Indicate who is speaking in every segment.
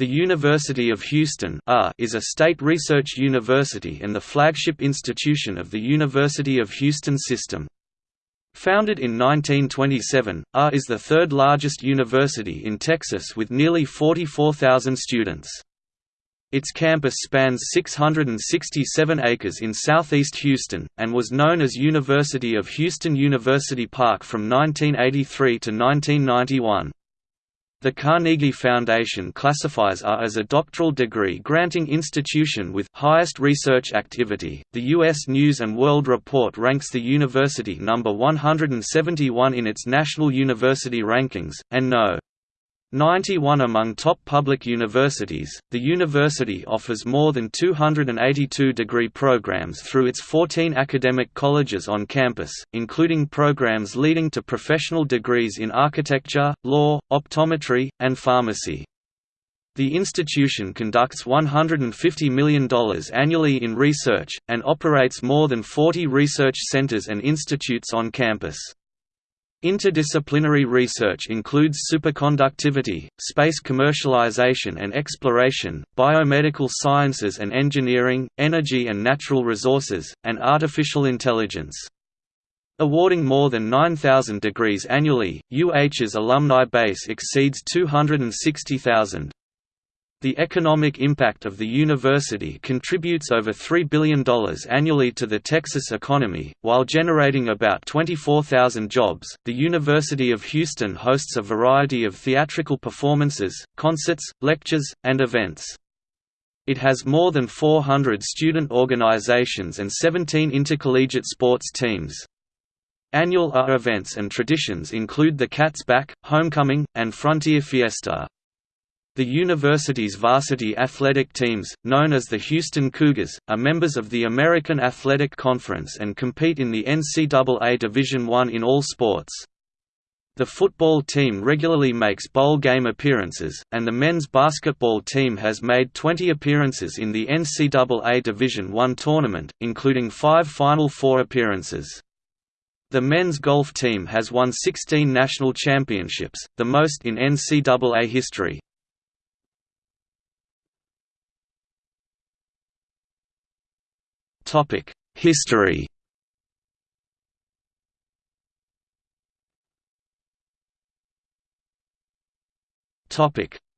Speaker 1: The University of Houston is a state research university and the flagship institution of the University of Houston system. Founded in 1927, UH is the third largest university in Texas with nearly 44,000 students. Its campus spans 667 acres in southeast Houston, and was known as University of Houston University Park from 1983 to 1991. The Carnegie Foundation classifies UH as a doctoral degree granting institution with highest research activity. The U.S. News and World Report ranks the university number 171 in its national university rankings, and no. 91 among top public universities, the university offers more than 282 degree programs through its 14 academic colleges on campus, including programs leading to professional degrees in architecture, law, optometry, and pharmacy. The institution conducts $150 million annually in research, and operates more than 40 research centers and institutes on campus. Interdisciplinary research includes superconductivity, space commercialization and exploration, biomedical sciences and engineering, energy and natural resources, and artificial intelligence. Awarding more than 9,000 degrees annually, UH's alumni base exceeds 260,000. The economic impact of the university contributes over $3 billion annually to the Texas economy, while generating about 24,000 jobs. The University of Houston hosts a variety of theatrical performances, concerts, lectures, and events. It has more than 400 student organizations and 17 intercollegiate sports teams. Annual events and traditions include the Cats Back, Homecoming, and Frontier Fiesta. The university's varsity athletic teams, known as the Houston Cougars, are members of the American Athletic Conference and compete in the NCAA Division I in all sports. The football team regularly makes bowl game appearances, and the men's basketball team has made 20 appearances in the NCAA Division I tournament, including five Final Four appearances. The men's golf team has won 16 national championships, the most in NCAA history. History.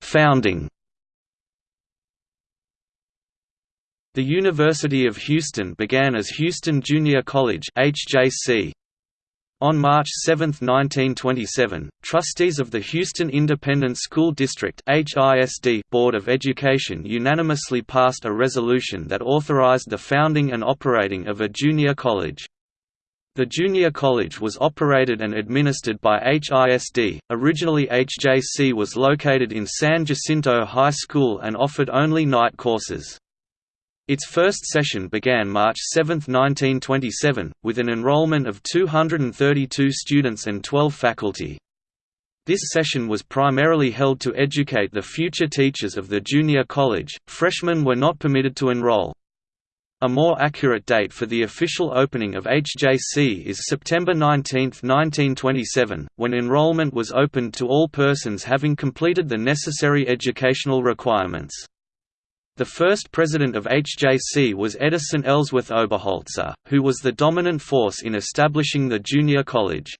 Speaker 1: Founding. The University of Houston began as Houston Junior College HJC, on March 7, 1927, trustees of the Houston Independent School District HISD Board of Education unanimously passed a resolution that authorized the founding and operating of a junior college. The junior college was operated and administered by HISD. Originally, HJC was located in San Jacinto High School and offered only night courses. Its first session began March 7, 1927, with an enrollment of 232 students and 12 faculty. This session was primarily held to educate the future teachers of the junior college, freshmen were not permitted to enroll. A more accurate date for the official opening of HJC is September 19, 1927, when enrollment was opened to all persons having completed the necessary educational requirements. The first president of HJC was Edison Ellsworth Oberholzer, who was the dominant force in establishing the junior college.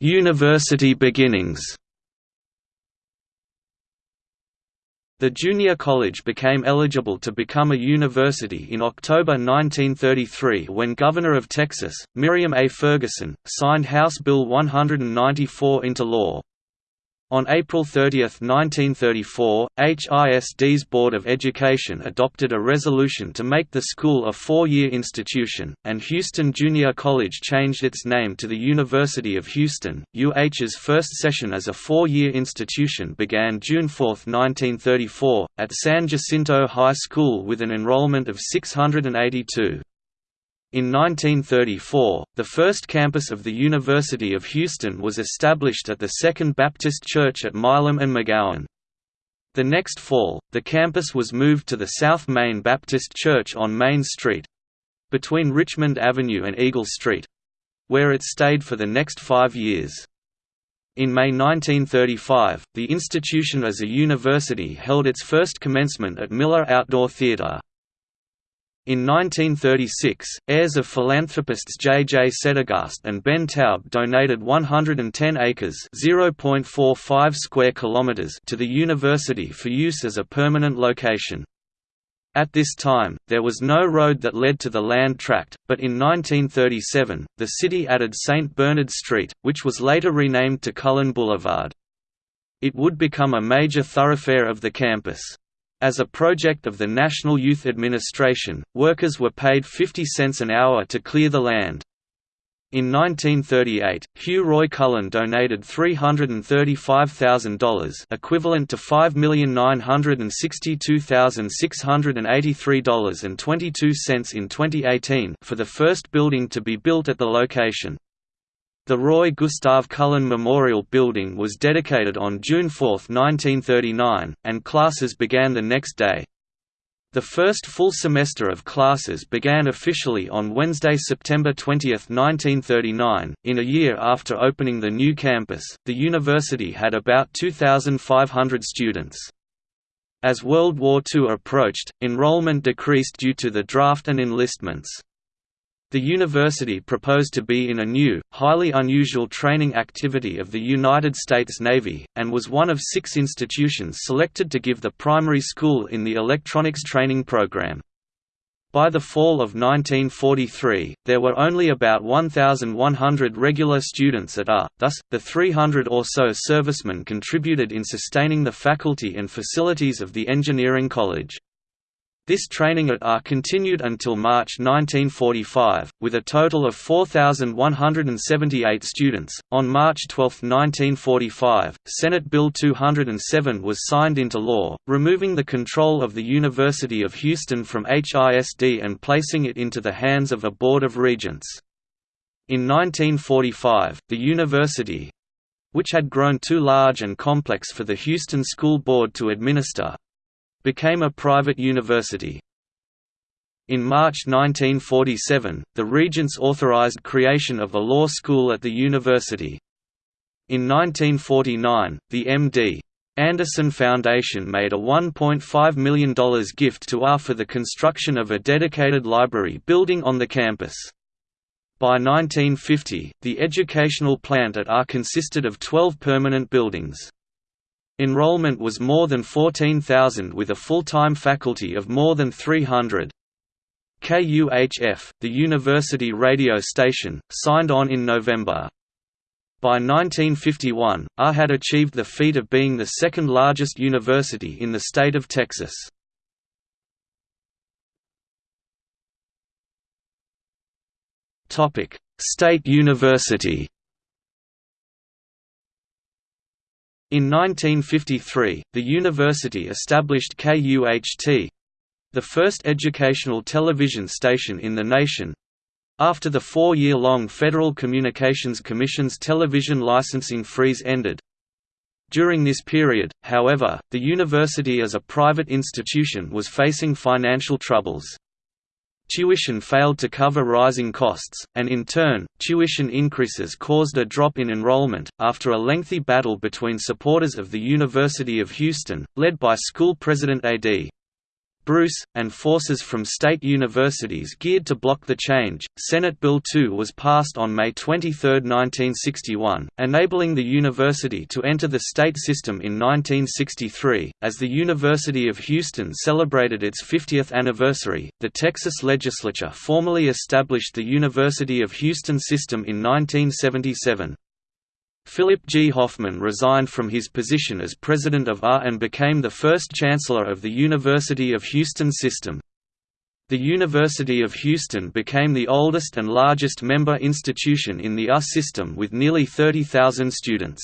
Speaker 1: University beginnings The junior college became eligible to become a university in October 1933 when Governor of Texas, Miriam A. Ferguson, signed House Bill 194 into law. On April 30, 1934, HISD's Board of Education adopted a resolution to make the school a four-year institution, and Houston Junior College changed its name to the University of Houston. UH's first session as a four-year institution began June 4, 1934, at San Jacinto High School with an enrollment of 682. In 1934, the first campus of the University of Houston was established at the Second Baptist Church at Milam and McGowan. The next fall, the campus was moved to the South Main Baptist Church on Main Street—between Richmond Avenue and Eagle Street. where it stayed for the next five years. In May 1935, the institution as a university held its first commencement at Miller Outdoor Theatre. In 1936, heirs of philanthropists J. J. Settegast and Ben Taub donated 110 acres (0.45 square kilometers) to the university for use as a permanent location. At this time, there was no road that led to the land tract, but in 1937, the city added St. Bernard Street, which was later renamed to Cullen Boulevard. It would become a major thoroughfare of the campus. As a project of the National Youth Administration, workers were paid 50 cents an hour to clear the land. In 1938, Hugh Roy Cullen donated $335,000 equivalent to $5,962,683.22 in 2018 for the first building to be built at the location. The Roy Gustav Cullen Memorial Building was dedicated on June 4, 1939, and classes began the next day. The first full semester of classes began officially on Wednesday, September 20, 1939. In a year after opening the new campus, the university had about 2,500 students. As World War II approached, enrollment decreased due to the draft and enlistments. The university proposed to be in a new, highly unusual training activity of the United States Navy, and was one of six institutions selected to give the primary school in the electronics training program. By the fall of 1943, there were only about 1,100 regular students at AR, thus, the 300 or so servicemen contributed in sustaining the faculty and facilities of the engineering college. This training at AR continued until March 1945, with a total of 4,178 students. On March 12, 1945, Senate Bill 207 was signed into law, removing the control of the University of Houston from HISD and placing it into the hands of a Board of Regents. In 1945, the university which had grown too large and complex for the Houston School Board to administer, became a private university. In March 1947, the regents authorized creation of a law school at the university. In 1949, the M.D. Anderson Foundation made a $1.5 million gift to AR for the construction of a dedicated library building on the campus. By 1950, the educational plant at AR consisted of 12 permanent buildings. Enrollment was more than 14,000 with a full-time faculty of more than 300. KUHF, the university radio station, signed on in November. By 1951, AR had achieved the feat of being the second largest university in the state of Texas. State University In 1953, the university established KUHT the first educational television station in the nation after the four-year-long Federal Communications Commission's television licensing freeze ended. During this period, however, the university as a private institution was facing financial troubles. Tuition failed to cover rising costs, and in turn, tuition increases caused a drop in enrollment. After a lengthy battle between supporters of the University of Houston, led by school president A.D. Bruce, and forces from state universities geared to block the change. Senate Bill 2 was passed on May 23, 1961, enabling the university to enter the state system in 1963. As the University of Houston celebrated its 50th anniversary, the Texas legislature formally established the University of Houston system in 1977. Philip G. Hoffman resigned from his position as president of AR and became the first chancellor of the University of Houston system. The University of Houston became the oldest and largest member institution in the AR system with nearly 30,000 students.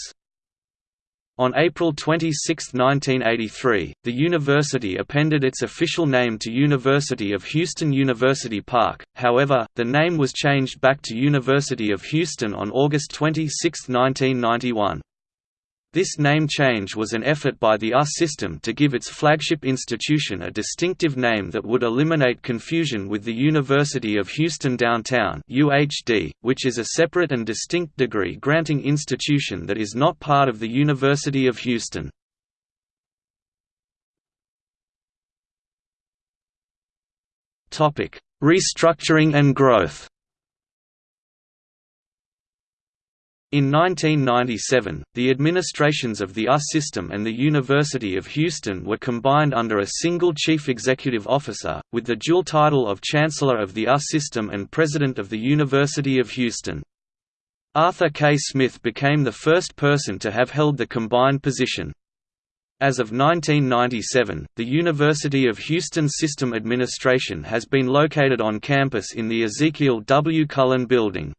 Speaker 1: On April 26, 1983, the university appended its official name to University of Houston University Park, however, the name was changed back to University of Houston on August 26, 1991. This name change was an effort by the US system to give its flagship institution a distinctive name that would eliminate confusion with the University of Houston Downtown UHD, which is a separate and distinct degree-granting institution that is not part of the University of Houston. Restructuring and growth In 1997, the administrations of the US system and the University of Houston were combined under a single chief executive officer, with the dual title of Chancellor of the US system and President of the University of Houston. Arthur K. Smith became the first person to have held the combined position. As of 1997, the University of Houston System Administration has been located on campus in the Ezekiel W. Cullen Building.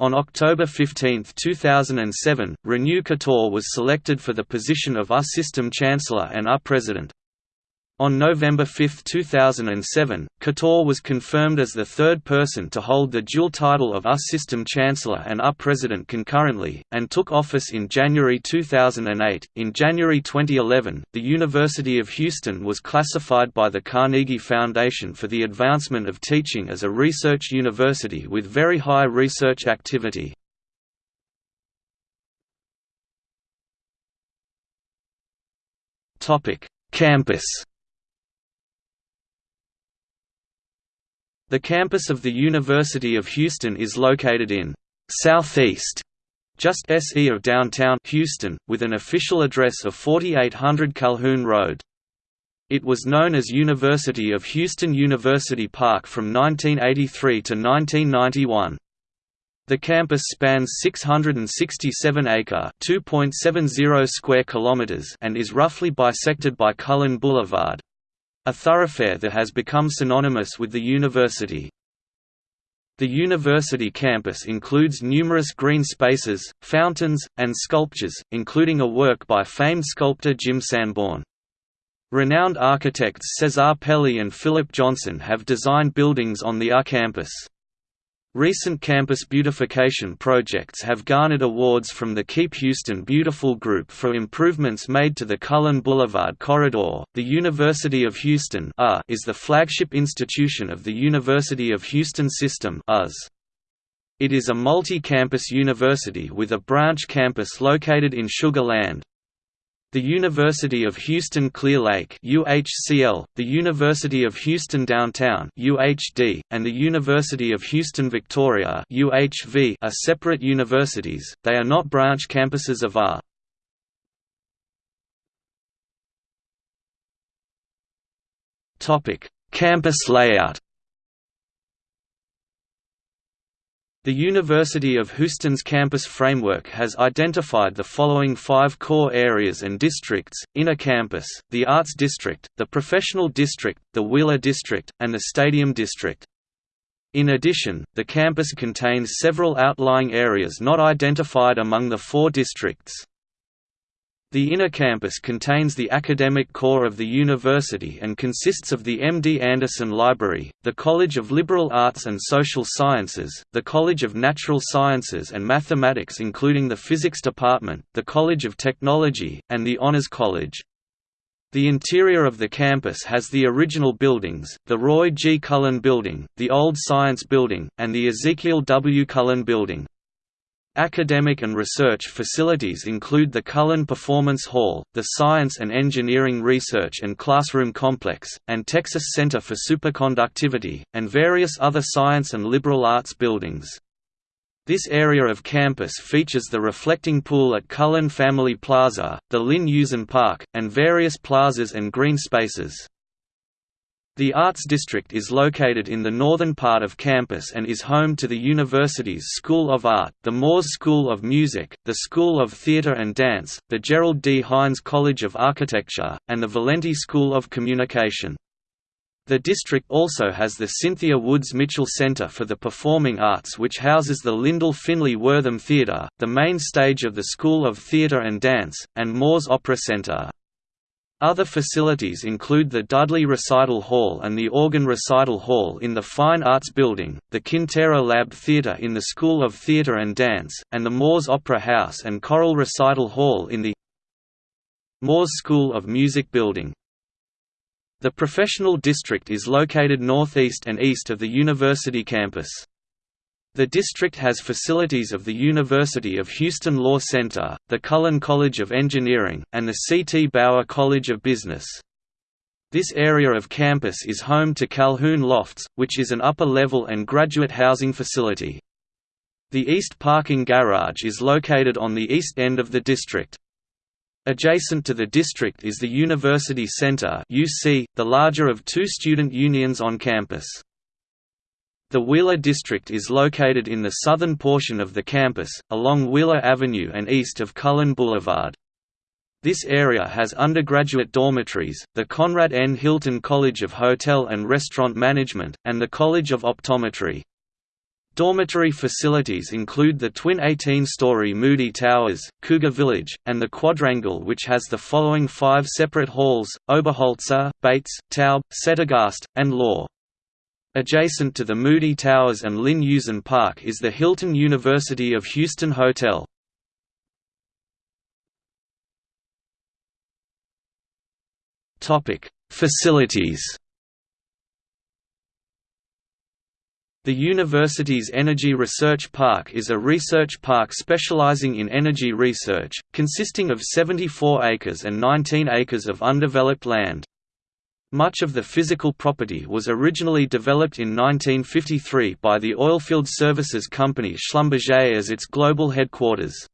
Speaker 1: On October 15, 2007, Renu Khator was selected for the position of US System Chancellor and US President. On November 5, 2007, Khator was confirmed as the third person to hold the dual title of US System Chancellor and US President concurrently, and took office in January 2008. In January 2011, the University of Houston was classified by the Carnegie Foundation for the Advancement of Teaching as a research university with very high research activity. Campus The campus of the University of Houston is located in Southeast, just SE of downtown Houston, with an official address of 4800 Calhoun Road. It was known as University of Houston University Park from 1983 to 1991. The campus spans 667 acre (2.70 square kilometers) and is roughly bisected by Cullen Boulevard, a thoroughfare that has become synonymous with the university. The university campus includes numerous green spaces, fountains, and sculptures, including a work by famed sculptor Jim Sanborn. Renowned architects Cesar Pelli and Philip Johnson have designed buildings on the UR campus. Recent campus beautification projects have garnered awards from the Keep Houston Beautiful Group for improvements made to the Cullen Boulevard corridor. The University of Houston uh, is the flagship institution of the University of Houston System (US). It is a multi-campus university with a branch campus located in Sugar Land, the University of Houston Clear Lake UHCL, the University of Houston Downtown UHD, and the University of Houston Victoria UHV are separate universities, they are not branch campuses of UR. Campus layout The University of Houston's campus framework has identified the following five core areas and districts, Inner Campus, the Arts District, the Professional District, the Wheeler District, and the Stadium District. In addition, the campus contains several outlying areas not identified among the four districts. The inner campus contains the academic core of the university and consists of the MD Anderson Library, the College of Liberal Arts and Social Sciences, the College of Natural Sciences and Mathematics including the Physics Department, the College of Technology, and the Honors College. The interior of the campus has the original buildings, the Roy G. Cullen Building, the Old Science Building, and the Ezekiel W. Cullen Building. Academic and research facilities include the Cullen Performance Hall, the Science and Engineering Research and Classroom Complex, and Texas Center for Superconductivity, and various other science and liberal arts buildings. This area of campus features the reflecting pool at Cullen Family Plaza, the Lynn Eusan Park, and various plazas and green spaces. The Arts District is located in the northern part of campus and is home to the university's School of Art, the Moores School of Music, the School of Theatre and Dance, the Gerald D. Hines College of Architecture, and the Valenti School of Communication. The district also has the Cynthia Woods Mitchell Center for the Performing Arts which houses the Lyndall Finley Wortham Theatre, the main stage of the School of Theatre and Dance, and Moores Opera Center. Other facilities include the Dudley Recital Hall and the Organ Recital Hall in the Fine Arts Building, the Quintero Lab Theatre in the School of Theatre and Dance, and the Moores Opera House and Choral Recital Hall in the Moores School of Music Building. The professional district is located northeast and east of the university campus. The district has facilities of the University of Houston Law Center, the Cullen College of Engineering, and the C. T. Bauer College of Business. This area of campus is home to Calhoun Lofts, which is an upper-level and graduate housing facility. The East Parking Garage is located on the east end of the district. Adjacent to the district is the University Center the larger of two student unions on campus. The Wheeler District is located in the southern portion of the campus, along Wheeler Avenue and east of Cullen Boulevard. This area has undergraduate dormitories, the Conrad N. Hilton College of Hotel and Restaurant Management, and the College of Optometry. Dormitory facilities include the twin 18-story Moody Towers, Cougar Village, and the Quadrangle which has the following five separate halls, Oberholzer, Bates, Taub, Settegast, and Law. Adjacent to the Moody Towers and Lynn Eusan Park is the Hilton University of Houston Hotel. Facilities The university's Energy Research Park is a research park specializing in energy research, consisting of 74 acres and 19 acres of undeveloped land. Much of the physical property was originally developed in 1953 by the oilfield services company Schlumberger as its global headquarters.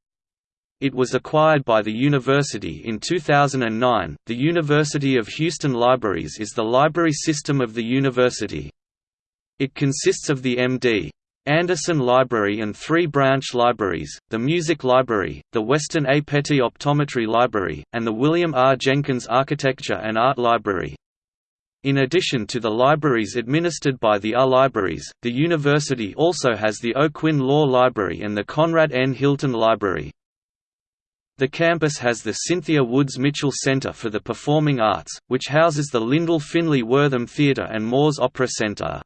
Speaker 1: It was acquired by the university in 2009. The University of Houston Libraries is the library system of the university. It consists of the M.D. Anderson Library and three branch libraries, the Music Library, the Weston A. Petty Optometry Library, and the William R. Jenkins Architecture and Art Library. In addition to the libraries administered by the UR Libraries, the university also has the O'Quinn Law Library and the Conrad N. Hilton Library. The campus has the Cynthia Woods Mitchell Center for the Performing Arts, which houses the Lyndall Finley Wortham Theatre and Moores Opera Center.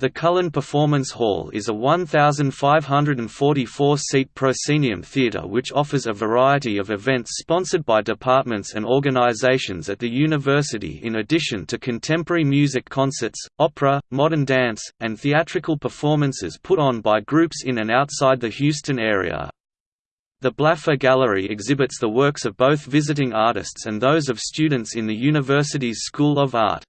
Speaker 1: The Cullen Performance Hall is a 1,544-seat proscenium theatre which offers a variety of events sponsored by departments and organizations at the university in addition to contemporary music concerts, opera, modern dance, and theatrical performances put on by groups in and outside the Houston area. The Blaffer Gallery exhibits the works of both visiting artists and those of students in the university's School of Art.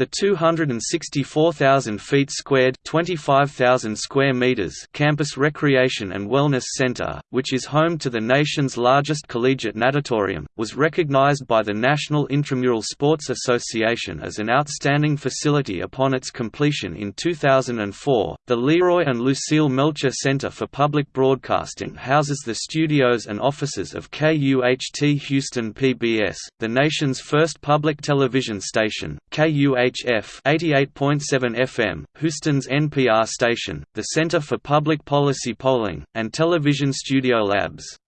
Speaker 1: The 264,000 feet squared 25,000 square meters campus recreation and wellness center, which is home to the nation's largest collegiate natatorium, was recognized by the National Intramural Sports Association as an outstanding facility upon its completion in 2004. The Leroy and Lucille Melcher Center for Public Broadcasting houses the studios and offices of KUHT Houston PBS, the nation's first public television station. KUHT UHF 88.7 FM, Houston's NPR station, the Center for Public Policy Polling, and Television Studio Labs.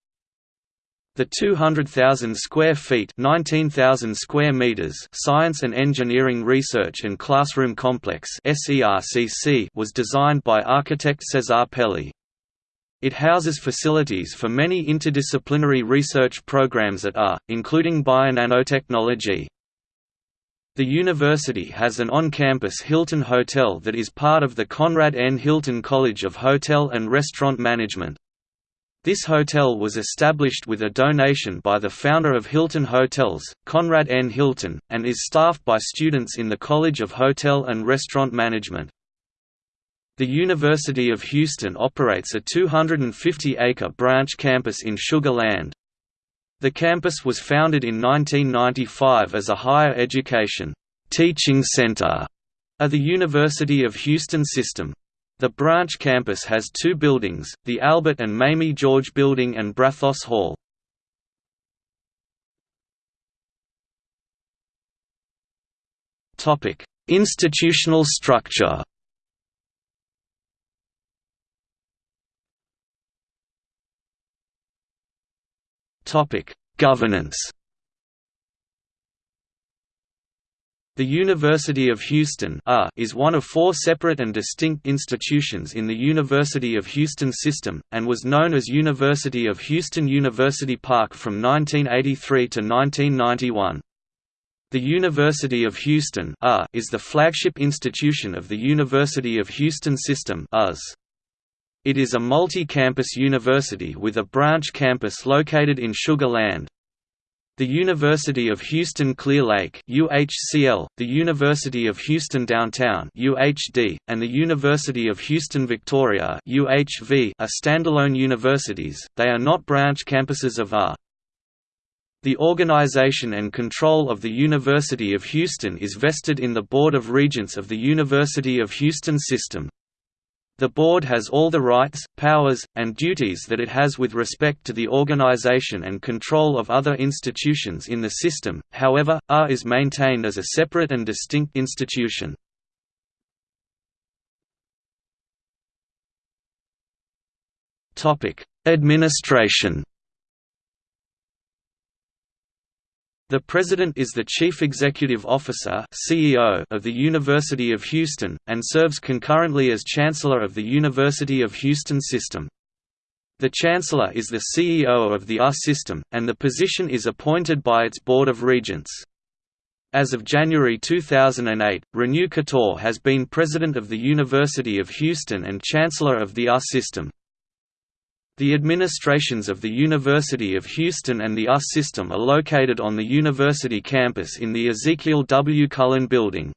Speaker 1: The 200,000 square feet 19,000 square meters Science and Engineering Research and Classroom Complex was designed by architect Cesar Pelli. It houses facilities for many interdisciplinary research programs at UR, including bionanotechnology, the university has an on-campus Hilton Hotel that is part of the Conrad N. Hilton College of Hotel and Restaurant Management. This hotel was established with a donation by the founder of Hilton Hotels, Conrad N. Hilton, and is staffed by students in the College of Hotel and Restaurant Management. The University of Houston operates a 250-acre branch campus in Sugar Land, the campus was founded in 1995 as a higher education teaching center of the University of Houston system. The branch campus has two buildings, the Albert and Mamie George Building and Brazos Hall. Institutional structure Topic: Governance. The University of Houston uh, is one of four separate and distinct institutions in the University of Houston system, and was known as University of Houston University Park from 1983 to 1991. The University of Houston uh, is the flagship institution of the University of Houston system uh, It is a multi-campus university with a branch campus located in Sugar Land, the University of Houston Clear Lake UHCL, the University of Houston Downtown UHD, and the University of Houston Victoria UHV are standalone universities, they are not branch campuses of UH. The organization and control of the University of Houston is vested in the Board of Regents of the University of Houston System. The board has all the rights, powers, and duties that it has with respect to the organization and control of other institutions in the system, however, UH is maintained as a separate and distinct institution. Administration The President is the Chief Executive Officer CEO of the University of Houston, and serves concurrently as Chancellor of the University of Houston System. The Chancellor is the CEO of the UH system, and the position is appointed by its Board of Regents. As of January 2008, Renu Khator has been President of the University of Houston and Chancellor of the UH system. The administrations of the University of Houston and the UH system are located on the university campus in the Ezekiel W. Cullen Building.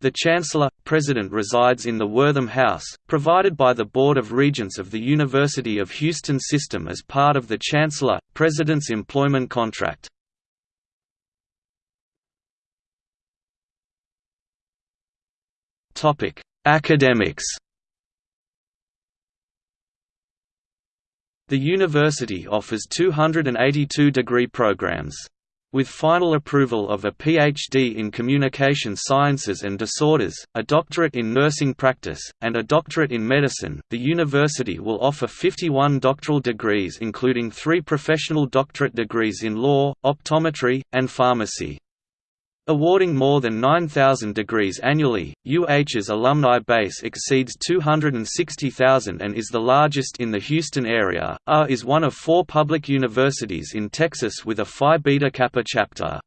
Speaker 1: The Chancellor, President resides in the Wortham House, provided by the Board of Regents of the University of Houston system as part of the Chancellor, President's employment contract. Academics The university offers 282 degree programs. With final approval of a PhD in Communication Sciences and Disorders, a doctorate in nursing practice, and a doctorate in medicine, the university will offer 51 doctoral degrees including three professional doctorate degrees in law, optometry, and pharmacy. Awarding more than 9,000 degrees annually, UH's alumni base exceeds 260,000 and is the largest in the Houston area. UH is one of four public universities in Texas with a Phi Beta Kappa chapter.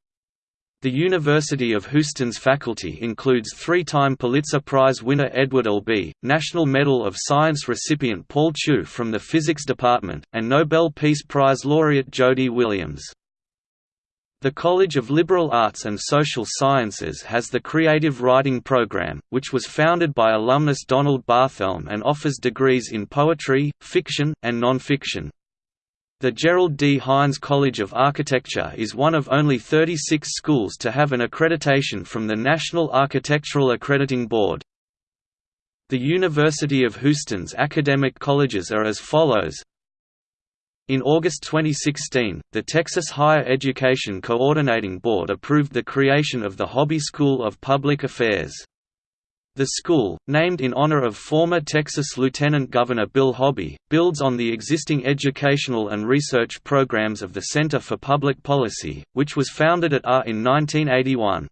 Speaker 1: The University of Houston's faculty includes three-time Pulitzer Prize winner Edward Albee, National Medal of Science recipient Paul Chu from the Physics Department, and Nobel Peace Prize laureate Jody Williams. The College of Liberal Arts and Social Sciences has the Creative Writing Program, which was founded by alumnus Donald Barthelme and offers degrees in poetry, fiction, and nonfiction. The Gerald D. Hines College of Architecture is one of only 36 schools to have an accreditation from the National Architectural Accrediting Board. The University of Houston's academic colleges are as follows in August 2016, the Texas Higher Education Coordinating Board approved the creation of the Hobby School of Public Affairs. The school, named in honor of former Texas Lieutenant Governor Bill Hobby, builds on the existing educational and research programs of the Center for Public Policy, which was founded at UH in 1981.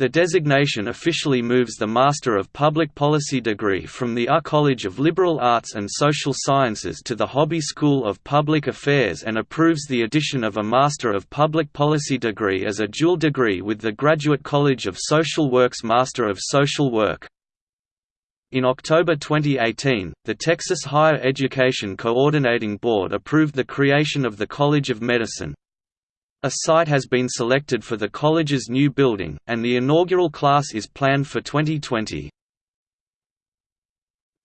Speaker 1: The designation officially moves the Master of Public Policy degree from the UH College of Liberal Arts and Social Sciences to the Hobby School of Public Affairs and approves the addition of a Master of Public Policy degree as a dual degree with the Graduate College of Social Work's Master of Social Work. In October 2018, the Texas Higher Education Coordinating Board approved the creation of the College of Medicine, a site has been selected for the college's new building, and the inaugural class is planned for 2020.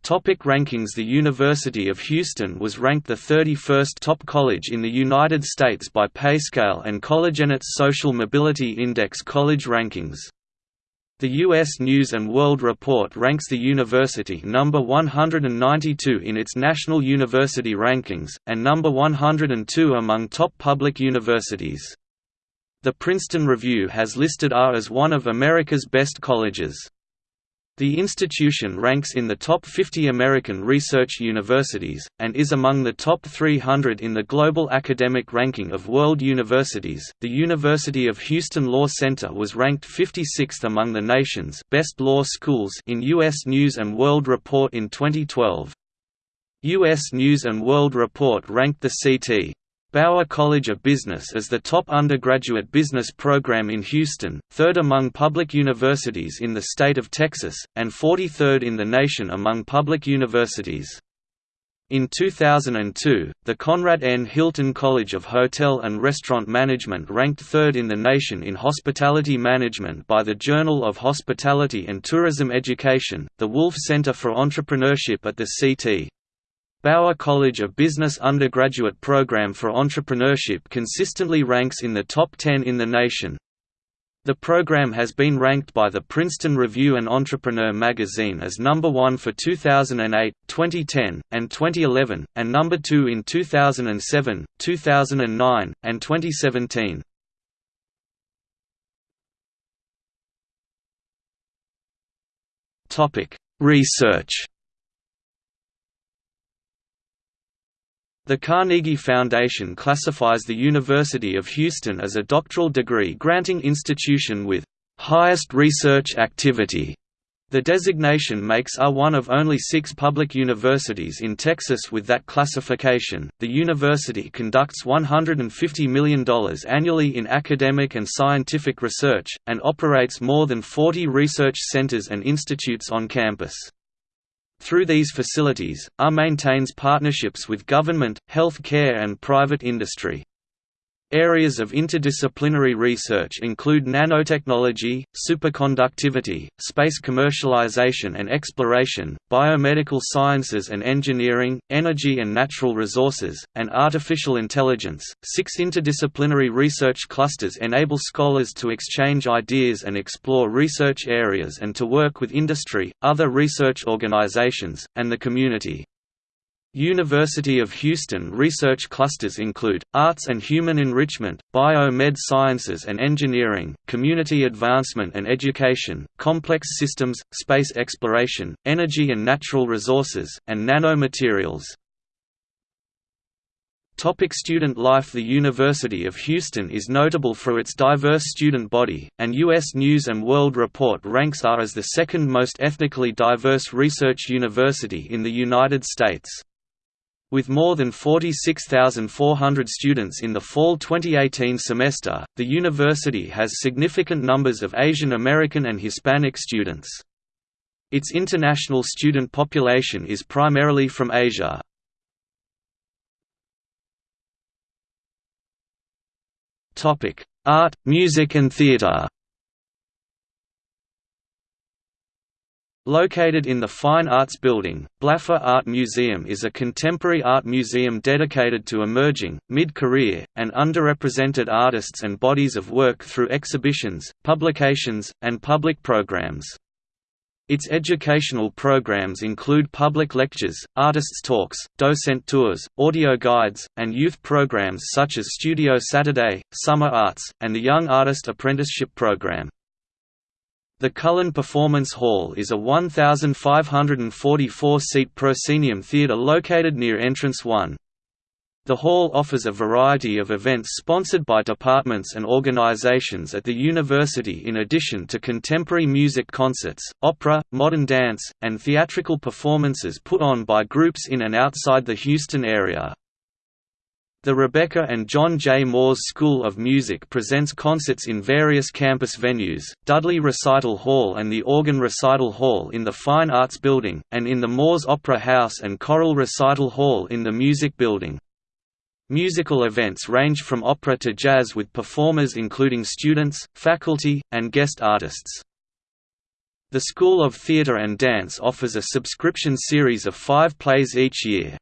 Speaker 1: Topic rankings The University of Houston was ranked the 31st top college in the United States by PayScale and CollegeNet's Social Mobility Index college rankings. The U.S. News & World Report ranks the university number 192 in its National University Rankings, and number 102 among top public universities. The Princeton Review has listed UH as one of America's best colleges. The institution ranks in the top 50 American research universities, and is among the top 300 in the global academic ranking of world universities. The University of Houston Law Center was ranked 56th among the nation's best law schools in U.S. News and World Report in 2012. U.S. News and World Report ranked the CT Bauer College of Business is the top undergraduate business program in Houston, third among public universities in the state of Texas, and 43rd in the nation among public universities. In 2002, the Conrad N. Hilton College of Hotel and Restaurant Management ranked third in the nation in hospitality management by the Journal of Hospitality and Tourism Education. The Wolff Center for Entrepreneurship at the CT Bauer College of Business undergraduate program for entrepreneurship consistently ranks in the top 10 in the nation. The program has been ranked by the Princeton Review and Entrepreneur magazine as number 1 for 2008, 2010, and 2011, and number 2 in 2007, 2009, and 2017. Research The Carnegie Foundation classifies the University of Houston as a doctoral degree granting institution with highest research activity. The designation makes R one of only six public universities in Texas with that classification. The university conducts $150 million annually in academic and scientific research, and operates more than 40 research centers and institutes on campus. Through these facilities, AR maintains partnerships with government, health care and private industry. Areas of interdisciplinary research include nanotechnology, superconductivity, space commercialization and exploration, biomedical sciences and engineering, energy and natural resources, and artificial intelligence. Six interdisciplinary research clusters enable scholars to exchange ideas and explore research areas and to work with industry, other research organizations, and the community. University of Houston research clusters include, Arts and Human Enrichment, Bio-Med Sciences and Engineering, Community Advancement and Education, Complex Systems, Space Exploration, Energy and Natural Resources, and Nanomaterials. Topic student life The University of Houston is notable for its diverse student body, and U.S. News & World Report ranks R as the second most ethnically diverse research university in the United States. With more than 46,400 students in the fall 2018 semester, the university has significant numbers of Asian American and Hispanic students. Its international student population is primarily from Asia. Art, music and theatre Located in the Fine Arts Building, Blaffer Art Museum is a contemporary art museum dedicated to emerging, mid-career, and underrepresented artists and bodies of work through exhibitions, publications, and public programs. Its educational programs include public lectures, artists' talks, docent tours, audio guides, and youth programs such as Studio Saturday, Summer Arts, and the Young Artist Apprenticeship Program. The Cullen Performance Hall is a 1,544-seat proscenium theatre located near Entrance 1. The hall offers a variety of events sponsored by departments and organizations at the university in addition to contemporary music concerts, opera, modern dance, and theatrical performances put on by groups in and outside the Houston area. The Rebecca and John J. Moores School of Music presents concerts in various campus venues, Dudley Recital Hall and the Organ Recital Hall in the Fine Arts Building, and in the Moores Opera House and Choral Recital Hall in the Music Building. Musical events range from opera to jazz with performers including students, faculty, and guest artists. The School of Theatre and Dance offers a subscription series of five plays each year.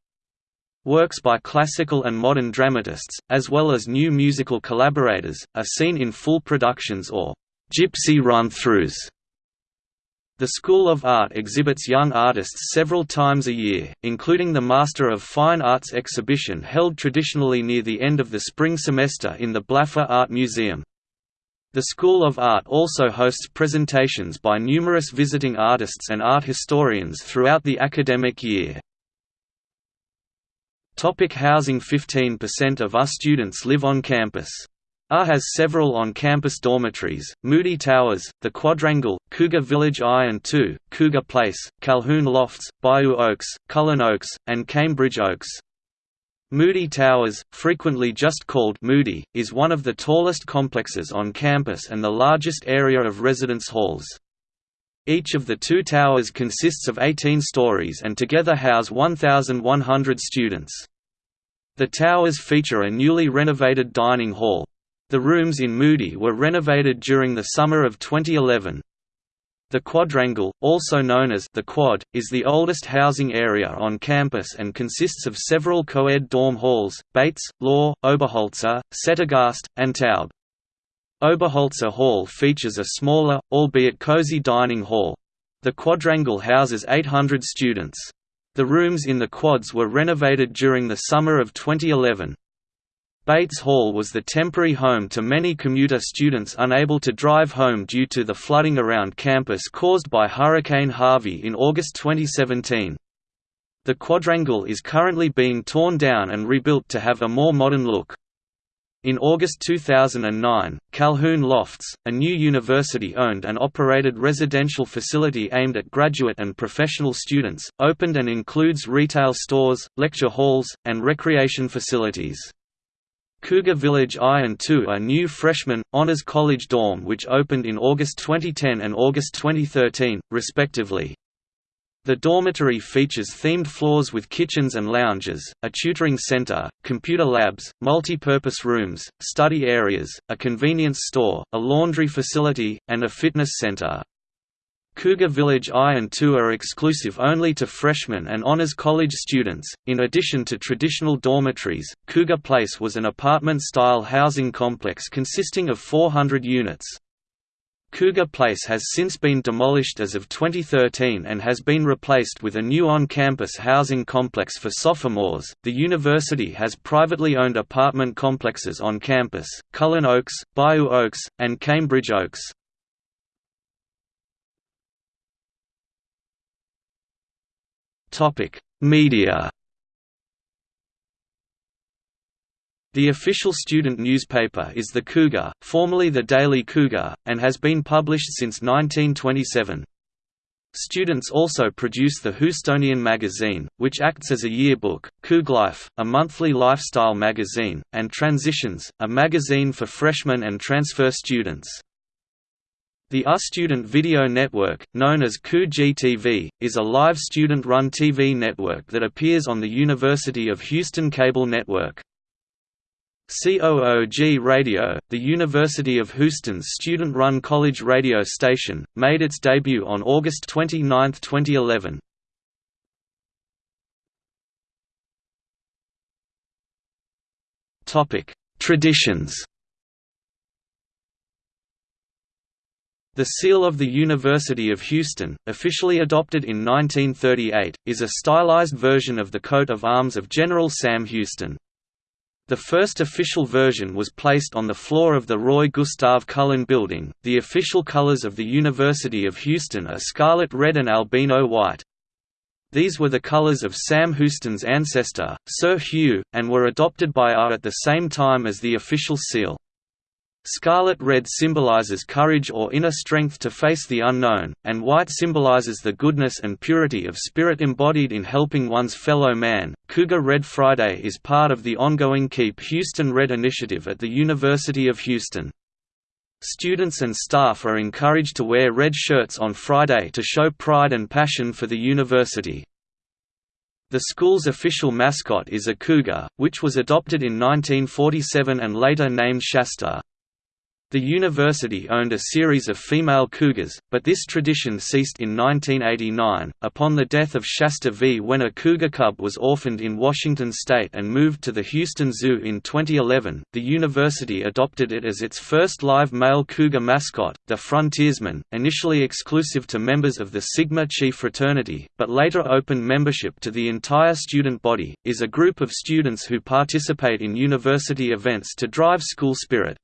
Speaker 1: Works by classical and modern dramatists, as well as new musical collaborators, are seen in full productions or «gypsy run-throughs». The School of Art exhibits young artists several times a year, including the Master of Fine Arts exhibition held traditionally near the end of the spring semester in the Blaffer Art Museum. The School of Art also hosts presentations by numerous visiting artists and art historians throughout the academic year. Topic housing 15% of UR students live on campus. UR has several on-campus dormitories, Moody Towers, The Quadrangle, Cougar Village I and II, Cougar Place, Calhoun Lofts, Bayou Oaks, Cullen Oaks, and Cambridge Oaks. Moody Towers, frequently just called Moody, is one of the tallest complexes on campus and the largest area of residence halls. Each of the two towers consists of 18 stories and together house 1,100 students. The towers feature a newly renovated dining hall. The rooms in Moody were renovated during the summer of 2011. The Quadrangle, also known as the Quad, is the oldest housing area on campus and consists of several co-ed dorm halls, Bates, Law, Oberholzer, Settegast, and Taub. Oberholtzer Hall features a smaller, albeit cozy dining hall. The quadrangle houses 800 students. The rooms in the quads were renovated during the summer of 2011. Bates Hall was the temporary home to many commuter students unable to drive home due to the flooding around campus caused by Hurricane Harvey in August 2017. The quadrangle is currently being torn down and rebuilt to have a more modern look. In August 2009, Calhoun Lofts, a new university-owned and operated residential facility aimed at graduate and professional students, opened and includes retail stores, lecture halls, and recreation facilities. Cougar Village I and II are new freshman, honors college dorm which opened in August 2010 and August 2013, respectively. The dormitory features themed floors with kitchens and lounges, a tutoring center, computer labs, multi-purpose rooms, study areas, a convenience store, a laundry facility, and a fitness center. Cougar Village I and II are exclusive only to freshmen and honors college students. In addition to traditional dormitories, Cougar Place was an apartment-style housing complex consisting of 400 units. Cougar Place has since been demolished as of 2013 and has been replaced with a new on-campus housing complex for sophomores. The university has privately owned apartment complexes on campus: Cullen Oaks, Bayou Oaks, and Cambridge Oaks. Topic: Media The official student newspaper is the Cougar, formerly the Daily Cougar, and has been published since 1927. Students also produce the Houstonian magazine, which acts as a yearbook, Couglife, a monthly lifestyle magazine, and Transitions, a magazine for freshmen and transfer students. The U Student Video Network, known as COUG-TV, is a live student-run TV network that appears on the University of Houston Cable Network. COOG Radio, the University of Houston's student-run college radio station, made its debut on August 29, 2011. Traditions The seal of the University of Houston, officially adopted in 1938, is a stylized version of the coat of arms of General Sam Houston. The first official version was placed on the floor of the Roy Gustav Cullen Building. The official colors of the University of Houston are scarlet red and albino white. These were the colors of Sam Houston's ancestor, Sir Hugh, and were adopted by UR at the same time as the official seal. Scarlet red symbolizes courage or inner strength to face the unknown, and white symbolizes the goodness and purity of spirit embodied in helping one's fellow man. Cougar Red Friday is part of the ongoing Keep Houston Red initiative at the University of Houston. Students and staff are encouraged to wear red shirts on Friday to show pride and passion for the university. The school's official mascot is a cougar, which was adopted in 1947 and later named Shasta. The university owned a series of female cougars, but this tradition ceased in 1989, upon the death of Shasta V. When a cougar cub was orphaned in Washington state and moved to the Houston Zoo in 2011, the university adopted it as its first live male cougar mascot, the Frontiersman, initially exclusive to members of the Sigma Chi fraternity, but later opened membership to the entire student body, is a group of students who participate in university events to drive school spirit.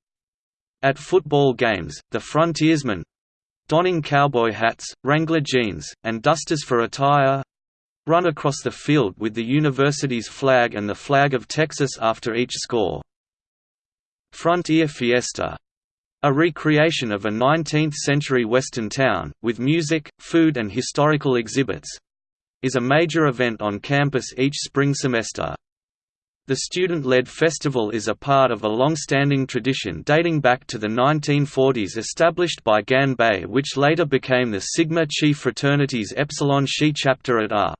Speaker 1: At football games, the frontiersmen, donning cowboy hats, Wrangler jeans, and dusters for attire, run across the field with the university's flag and the flag of Texas after each score. Frontier Fiesta a recreation of a 19th-century western town, with music, food and historical exhibits, is a major event on campus each spring semester. The student-led festival is a part of a long-standing tradition dating back to the 1940s established by Gan Bay which later became the Sigma Chi fraternity's Epsilon Chi chapter at R.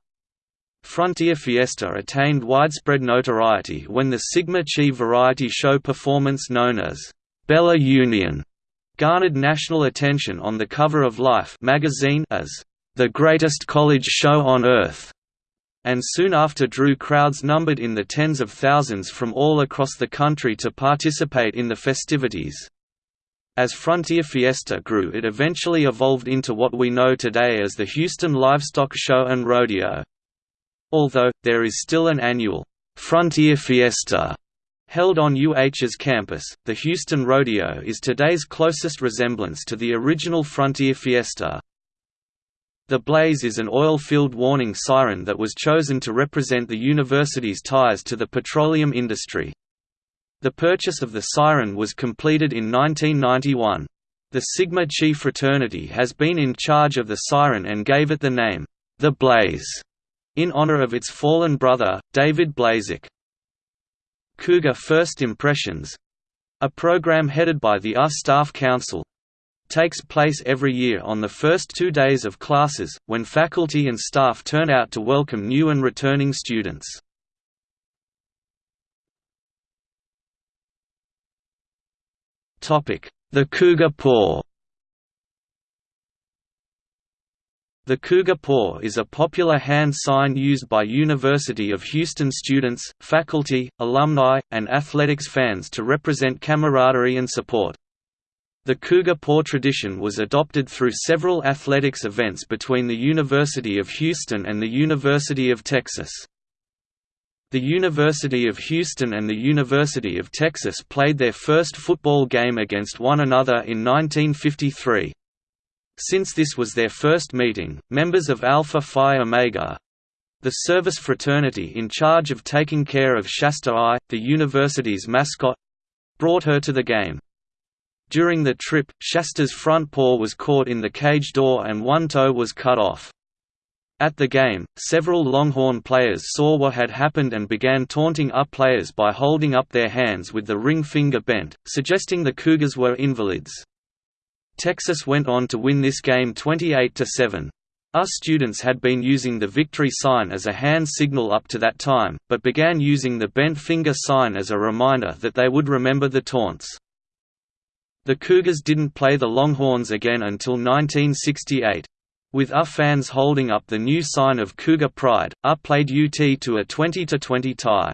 Speaker 1: Frontier Fiesta attained widespread notoriety when the Sigma Chi variety show performance known as Bella Union garnered national attention on the cover of Life magazine as the greatest college show on earth, and soon after drew crowds numbered in the tens of thousands from all across the country to participate in the festivities. As Frontier Fiesta grew it eventually evolved into what we know today as the Houston Livestock Show and Rodeo. Although, there is still an annual Frontier Fiesta Held on UH's campus, the Houston Rodeo is today's closest resemblance to the original Frontier Fiesta. The blaze is an oil-filled warning siren that was chosen to represent the university's ties to the petroleum industry. The purchase of the siren was completed in 1991. The Sigma Chi fraternity has been in charge of the siren and gave it the name, The Blaze, in honor of its fallen brother, David Blazek. Cougar First Impressions a program headed by the US Staff Council takes place every year on the first two days of classes, when faculty and staff turn out to welcome new and returning students. The Cougar Paw The Cougar Paw is a popular hand sign used by University of Houston students, faculty, alumni, and athletics fans to represent camaraderie and support. The Cougar Paw tradition was adopted through several athletics events between the University of Houston and the University of Texas. The University of Houston and the University of Texas played their first football game against one another in 1953. Since this was their first meeting, members of Alpha Phi Omega the service fraternity in charge of taking care of Shasta I, the university's mascot brought her to the game. During the trip, Shasta's front paw was caught in the cage door and one toe was cut off. At the game, several Longhorn players saw what had happened and began taunting up players by holding up their hands with the ring finger bent, suggesting the Cougars were invalids. Texas went on to win this game 28–7. US students had been using the victory sign as a hand signal up to that time, but began using the bent finger sign as a reminder that they would remember the taunts. The Cougars didn't play the Longhorns again until 1968. With UF fans holding up the new sign of Cougar pride, UP played UT to a 20–20 tie.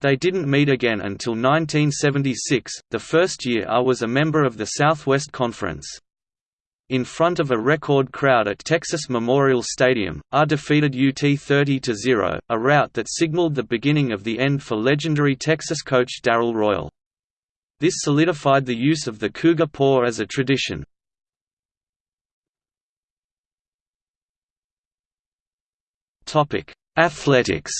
Speaker 1: They didn't meet again until 1976, the first year I was a member of the Southwest Conference. In front of a record crowd at Texas Memorial Stadium, I defeated UT 30–0, a rout that signaled the beginning of the end for legendary Texas coach Darrell Royal. This solidified the use of the Cougar paw as a tradition. Athletics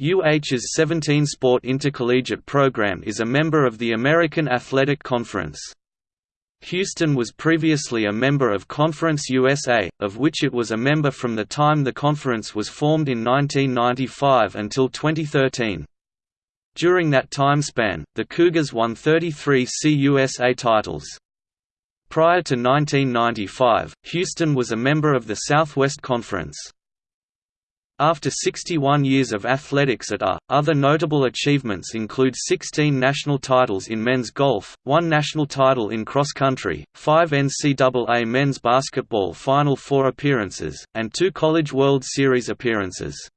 Speaker 1: UH's 17-sport intercollegiate program is a member of the American Athletic Conference. Houston was previously a member of Conference USA, of which it was a member from the time the conference was formed in 1995 until 2013. During that time span, the Cougars won 33 CUSA titles. Prior to 1995, Houston was a member of the Southwest Conference. After 61 years of athletics at A, other notable achievements include 16 national titles in men's golf, one national title in cross-country, five NCAA men's basketball Final Four appearances, and two College World Series appearances.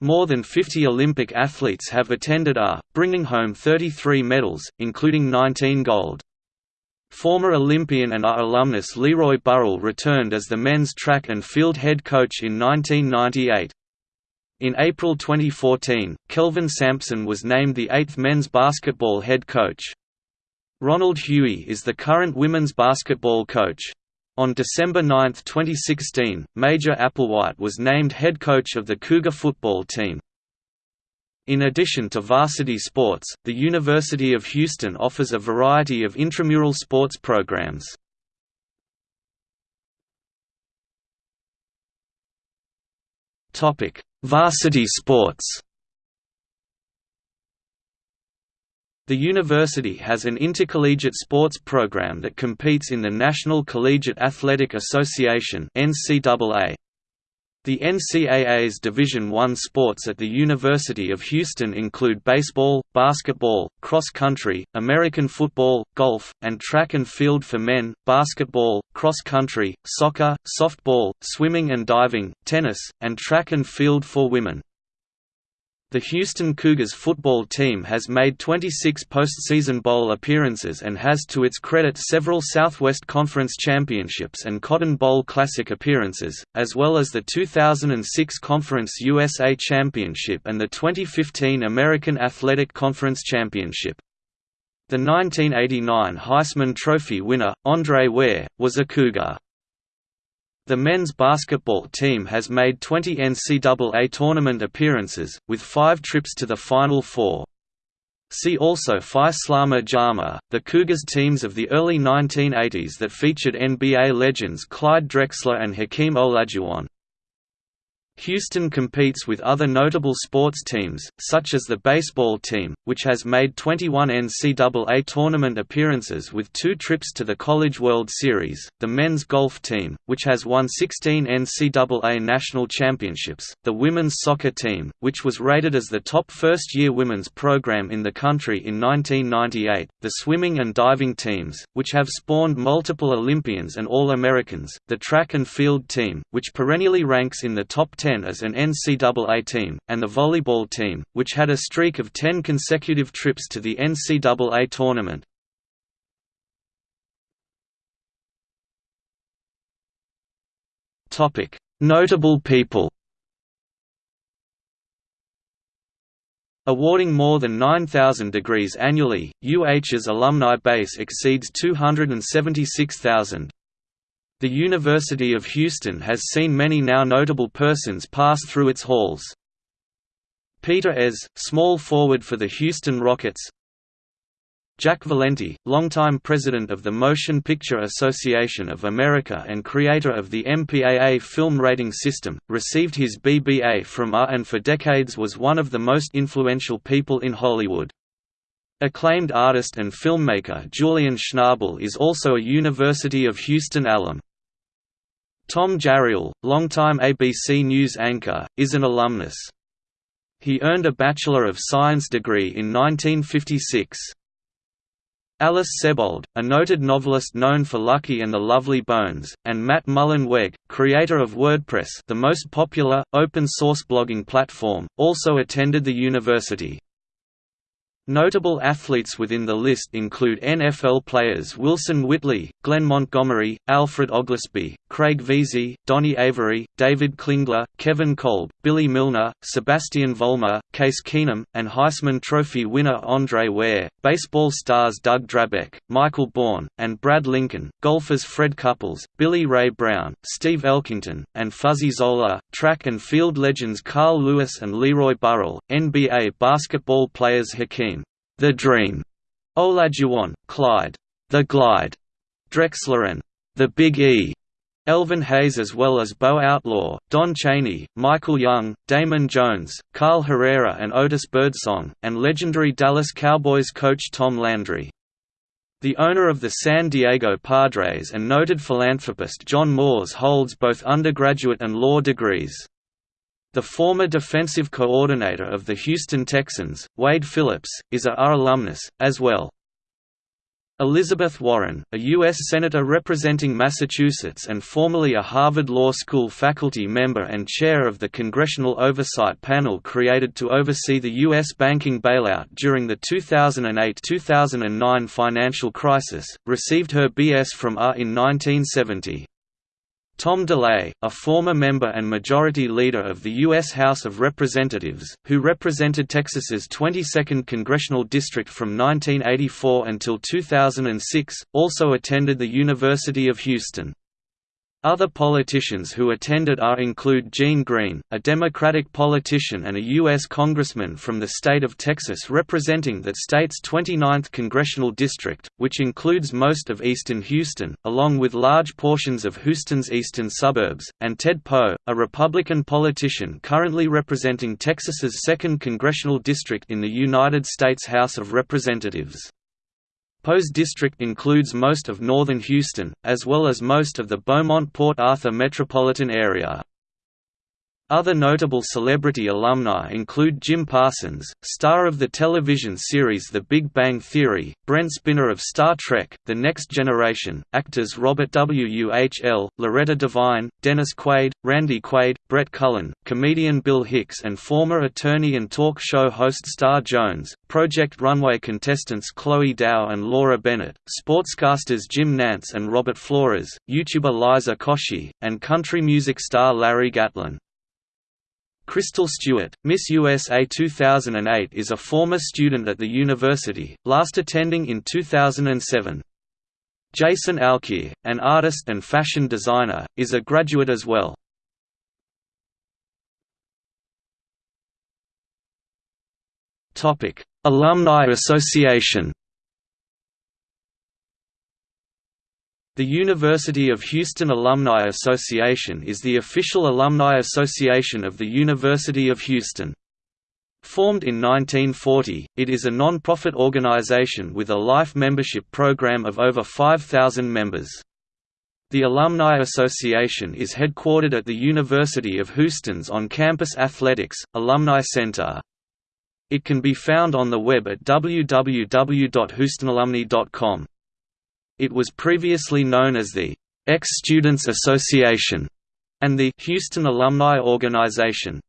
Speaker 1: More than 50 Olympic athletes have attended A, bringing home 33 medals, including 19 gold. Former Olympian and alumnus Leroy Burrell returned as the men's track and field head coach in 1998. In April 2014, Kelvin Sampson was named the eighth men's basketball head coach. Ronald Hughey is the current women's basketball coach. On December 9, 2016, Major Applewhite was named head coach of the Cougar football team. In addition to varsity sports, the University of Houston offers a variety of intramural sports programs. Topic: Varsity sports. The university has an intercollegiate sports program that competes in the National Collegiate Athletic Association (NCAA). The NCAA's Division I sports at the University of Houston include baseball, basketball, cross country, American football, golf, and track and field for men, basketball, cross country, soccer, softball, swimming and diving, tennis, and track and field for women. The Houston Cougars football team has made 26 postseason bowl appearances and has to its credit several Southwest Conference championships and Cotton Bowl Classic appearances, as well as the 2006 Conference USA Championship and the 2015 American Athletic Conference Championship. The 1989 Heisman Trophy winner, Andre Ware, was a Cougar. The men's basketball team has made 20 NCAA tournament appearances, with five trips to the Final Four. See also Phi Slama Jama, the Cougars teams of the early 1980s that featured NBA legends Clyde Drexler and Hakeem Olajuwon. Houston competes with other notable sports teams, such as the baseball team, which has made 21 NCAA tournament appearances with two trips to the College World Series, the men's golf team, which has won 16 NCAA national championships, the women's soccer team, which was rated as the top first-year women's program in the country in 1998, the swimming and diving teams, which have spawned multiple Olympians and All-Americans, the track and field team, which perennially ranks in the top 10 as an NCAA team, and the volleyball team, which had a streak of 10 consecutive trips to the NCAA tournament. Notable people Awarding more than 9,000 degrees annually, UH's alumni base exceeds 276,000. The University of Houston has seen many now notable persons pass through its halls. Peter Ez, small forward for the Houston Rockets Jack Valenti, longtime president of the Motion Picture Association of America and creator of the MPAA film rating system, received his BBA from UR and for decades was one of the most influential people in Hollywood. Acclaimed artist and filmmaker Julian Schnabel is also a University of Houston alum. Tom Jarriel, longtime ABC News anchor, is an alumnus. He earned a Bachelor of Science degree in 1956. Alice Sebold, a noted novelist known for Lucky and the Lovely Bones, and Matt Mullenweg, creator of WordPress the most popular, open-source blogging platform, also attended the university. Notable athletes within the list include NFL players Wilson Whitley, Glenn Montgomery, Alfred Oglesby, Craig Veasey, Donnie Avery, David Klingler, Kevin Kolb, Billy Milner, Sebastian Vollmer, Case Keenum, and Heisman Trophy winner Andre Ware, baseball stars Doug Drabek, Michael Bourn, and Brad Lincoln, golfers Fred Couples, Billy Ray Brown, Steve Elkington, and Fuzzy Zoeller, track and field legends Carl Lewis and Leroy Burrell, NBA basketball players Hakeem the Dream, Olajuwon, Clyde, The Glide, Drexler and The Big E, Elvin Hayes as well as Bo Outlaw, Don Chaney, Michael Young, Damon Jones, Carl Herrera and Otis Birdsong, and legendary Dallas Cowboys coach Tom Landry. The owner of the San Diego Padres and noted philanthropist John Moores holds both undergraduate and law degrees. The former defensive coordinator of the Houston Texans, Wade Phillips, is a UR alumnus, as well. Elizabeth Warren, a U.S. Senator representing Massachusetts and formerly a Harvard Law School faculty member and chair of the Congressional Oversight Panel created to oversee the U.S. banking bailout during the 2008–2009 financial crisis, received her B.S. from UR in 1970. Tom DeLay, a former member and Majority Leader of the U.S. House of Representatives, who represented Texas's 22nd congressional district from 1984 until 2006, also attended the University of Houston. Other politicians who attended are include Gene Green, a Democratic politician and a U.S. congressman from the state of Texas representing that state's 29th congressional district, which includes most of eastern Houston, along with large portions of Houston's eastern suburbs, and Ted Poe, a Republican politician currently representing Texas's 2nd congressional district in the United States House of Representatives. Poe's district includes most of northern Houston, as well as most of the Beaumont-Port Arthur metropolitan area. Other notable celebrity alumni include Jim Parsons, star of the television series The Big Bang Theory, Brent Spiner of Star Trek, The Next Generation, actors Robert W. H. L., Loretta Devine, Dennis Quaid, Randy Quaid, Brett Cullen, comedian Bill Hicks and former attorney and talk show host Star Jones, Project Runway contestants Chloe Dao and Laura Bennett, sportscasters Jim Nantz and Robert Flores, YouTuber Liza Koshy, and country music star Larry Gatlin. Crystal Stewart, Miss USA 2008 is a former student at the university, last attending in 2007. Jason Alkier, an artist and fashion designer, is a graduate as well. Alumni Association The University of Houston Alumni Association is the official alumni association of the University of Houston. Formed in 1940, it is a non-profit organization with a life membership program of over 5,000 members. The Alumni Association is headquartered at the University of Houston's on-campus athletics, Alumni Center. It can be found on the web at www.houstonalumni.com. It was previously known as the Ex-Students Association and the Houston Alumni Organization.